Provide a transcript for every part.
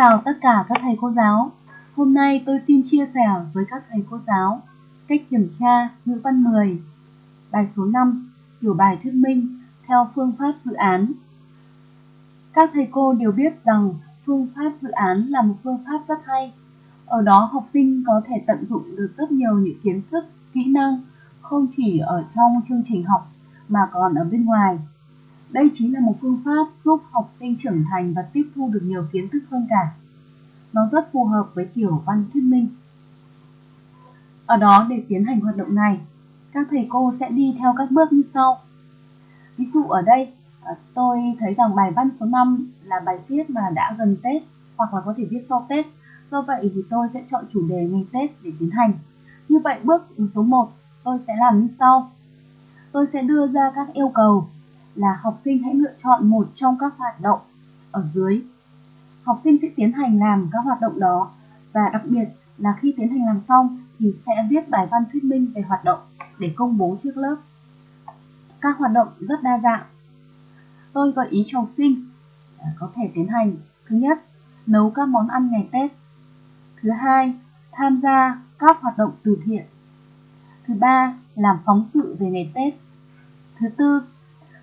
chào tất cả các thầy cô giáo. Hôm nay tôi xin chia sẻ với các thầy cô giáo cách kiểm tra ngữ văn 10, bài số 5, kiểu bài thuyết minh theo phương pháp dự án. Các thầy cô đều biết rằng phương pháp dự án là một phương pháp rất hay. Ở đó học sinh có thể tận dụng được rất nhiều những kiến thức, kỹ năng không chỉ ở trong chương trình học mà còn ở bên ngoài. Đây chính là một phương pháp giúp học sinh trưởng thành và tiếp thu được nhiều kiến thức hơn cả. Nó rất phù hợp với kiểu văn thuyết minh. Ở đó để tiến hành hoạt động này, các thầy cô sẽ đi theo các bước như sau. Ví dụ ở đây, à, tôi thấy rằng bài văn số 5 là bài viết mà đã gần Tết hoặc là có thể viết sau Tết. Do vậy thì tôi sẽ chọn chủ đề ngày Tết để tiến hành. Như vậy bước số 1 tôi sẽ làm như sau. Tôi sẽ đưa ra các yêu cầu là học sinh hãy lựa chọn một trong các hoạt động ở dưới. Học sinh sẽ tiến hành làm các hoạt động đó và đặc biệt là khi tiến hành làm xong thì sẽ viết bài văn thuyết minh về hoạt động để công bố trước lớp. Các hoạt động rất đa dạng. Tôi gợi ý cho học sinh à, có thể tiến hành thứ nhất, nấu các món ăn ngày Tết. Thứ hai, tham gia các hoạt động từ thiện. Thứ ba, làm phóng sự về ngày Tết. Thứ tư,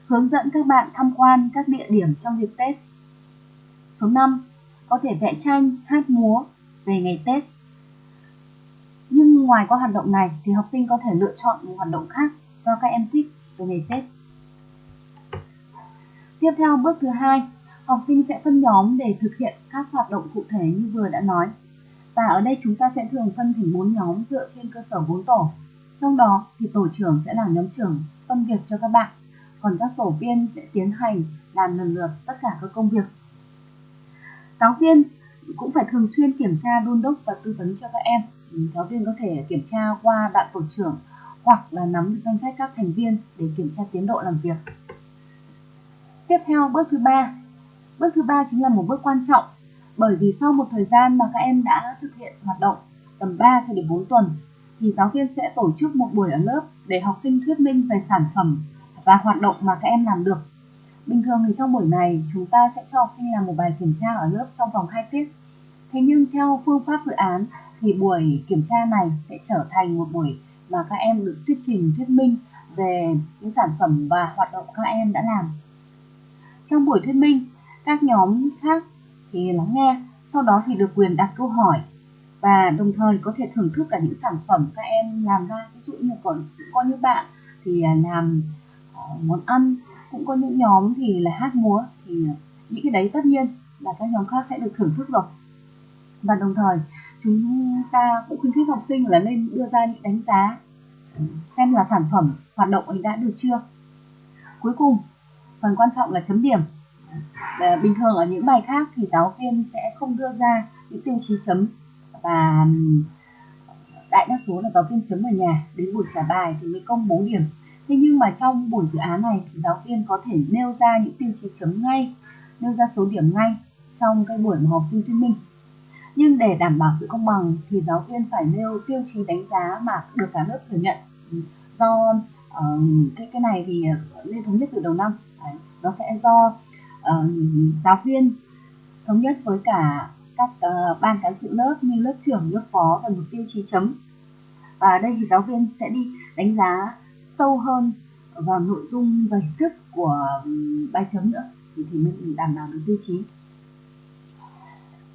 hướng dẫn các bạn tham quan các địa điểm trong dịp Tết. Số 5, có thể vẽ tranh, hát múa về ngày Tết. Nhưng ngoài qua hoạt động này thì học sinh có thể lựa chọn một hoạt động khác do các em thích về ngày Tết. Tiếp theo bước thứ hai, học sinh sẽ phân nhóm để thực hiện các hoạt động cụ thể như vừa đã nói. Và ở đây chúng ta sẽ thường phân thành 4 nhóm dựa trên cơ sở 4 tổ. Trong đó thì tổ trưởng sẽ là nhóm trưởng phân việc cho các bạn, còn các tổ viên sẽ tiến hành làm lần lượt tất cả các công việc. Giáo viên cũng phải thường xuyên kiểm tra đôn đốc và tư vấn cho các em. Giáo viên có thể kiểm tra qua bạn tổ trưởng hoặc là nắm được danh sách các thành viên để kiểm tra tiến độ làm việc. Tiếp theo, bước thứ ba. Bước thứ ba chính là một bước quan trọng, bởi vì sau một thời gian mà các em đã thực hiện hoạt động tầm 3 cho đến 4 tuần, thì giáo viên sẽ tổ chức một buổi ở lớp để học sinh thuyết minh về sản phẩm và hoạt động mà các em làm được. Bình thường thì trong buổi này chúng ta sẽ cho học sinh làm một bài kiểm tra ở lớp trong vòng 2 tiết. Thế nhưng theo phương pháp dự án thì buổi kiểm tra này sẽ trở thành một buổi mà các em được thuyết trình thuyết minh về những sản phẩm và hoạt động các em đã làm. Trong buổi thuyết minh, các nhóm khác thì lắng nghe, sau đó thì được quyền đặt câu hỏi và đồng thời có thể thưởng thức cả những sản phẩm các em làm ra ví dụ như có, có những bạn thì à, làm món ăn, cũng có những nhóm thì là hát múa, thì những cái đấy tất nhiên là các nhóm khác sẽ được thưởng thức rồi. Và đồng thời, chúng ta cũng khuyến khích học sinh là nên đưa ra những đánh giá, xem là sản phẩm hoạt động ấy đã được chưa. Cuối cùng, phần quan trọng là chấm điểm. Bình thường ở những bài khác thì giáo viên sẽ không đưa ra những tiêu chí chấm. Và đại đa số là giáo viên chấm ở nhà, đến buổi trả bài thì mới công bố điểm thế nhưng mà trong buổi dự án này thì giáo viên có thể nêu ra những tiêu chí chấm ngay nêu ra số điểm ngay trong cái buổi mà học sinh thuyết minh. Nhưng để đảm bảo sự công bằng thì giáo viên phải nêu tiêu chí đánh giá mà được cả lớp thừa nhận. Do uh, cái cái này thì lên thống nhất từ đầu năm. Đấy, nó sẽ do uh, giáo viên thống nhất với cả các uh, ban cán sự lớp như lớp trưởng, lớp phó và một tiêu chí chấm. Và đây thì giáo viên sẽ đi đánh giá sâu hơn vào nội dung và hình thức của bài chấm nữa thì, thì mình đảm bảo được tiêu chí.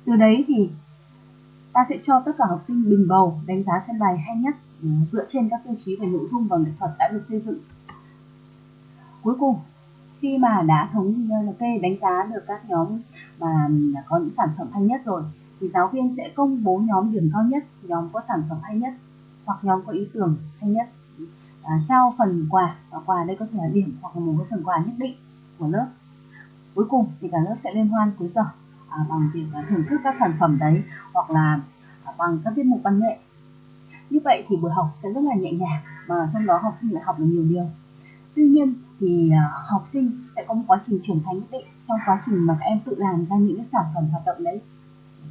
Từ đấy thì ta sẽ cho tất cả học sinh bình bầu đánh giá xem bài hay nhất ừ, dựa trên các tiêu chí về nội dung và nghệ thuật đã được xây dựng. Cuối cùng khi mà đã thống kê đánh giá được các nhóm mà có những sản phẩm hay nhất rồi thì giáo viên sẽ công bố nhóm điểm cao nhất nhóm có sản phẩm hay nhất hoặc nhóm có ý tưởng hay nhất à, trao phần quà và quà đây có thể là điểm hoặc là một cái phần quà nhất định của lớp. Cuối cùng thì cả lớp sẽ liên hoan cuối giờ à, bằng việc là thưởng thức các sản phẩm đấy hoặc là à, bằng các tiết mục văn nghệ. Như vậy thì buổi học sẽ rất là nhẹ nhàng mà trong đó học sinh lại học được nhiều điều. Tuy nhiên thì à, học sinh sẽ có một quá trình trưởng thành nhất định trong quá trình mà các em tự làm ra những cái sản phẩm hoạt động đấy.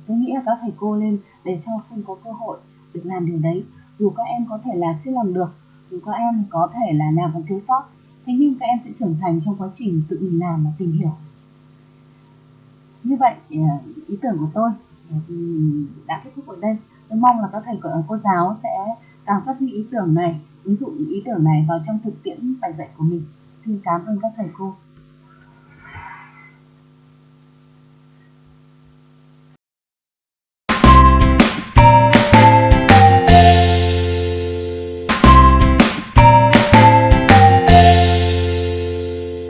Tôi nghĩ là các thầy cô lên để cho học sinh có cơ hội được làm điều đấy dù các em có thể là chưa làm được dù các em có thể là làm còn thiếu sót, thế nhưng các em sẽ trưởng thành trong quá trình tự mình làm và tìm hiểu. Như vậy à, ý tưởng của tôi à, đã kết thúc ở đây. Tôi mong là các thầy à, cô giáo sẽ càng phát huy ý tưởng này, ứng dụng ý tưởng này vào trong thực tiễn bài dạy của mình. Xin cảm ơn các thầy cô.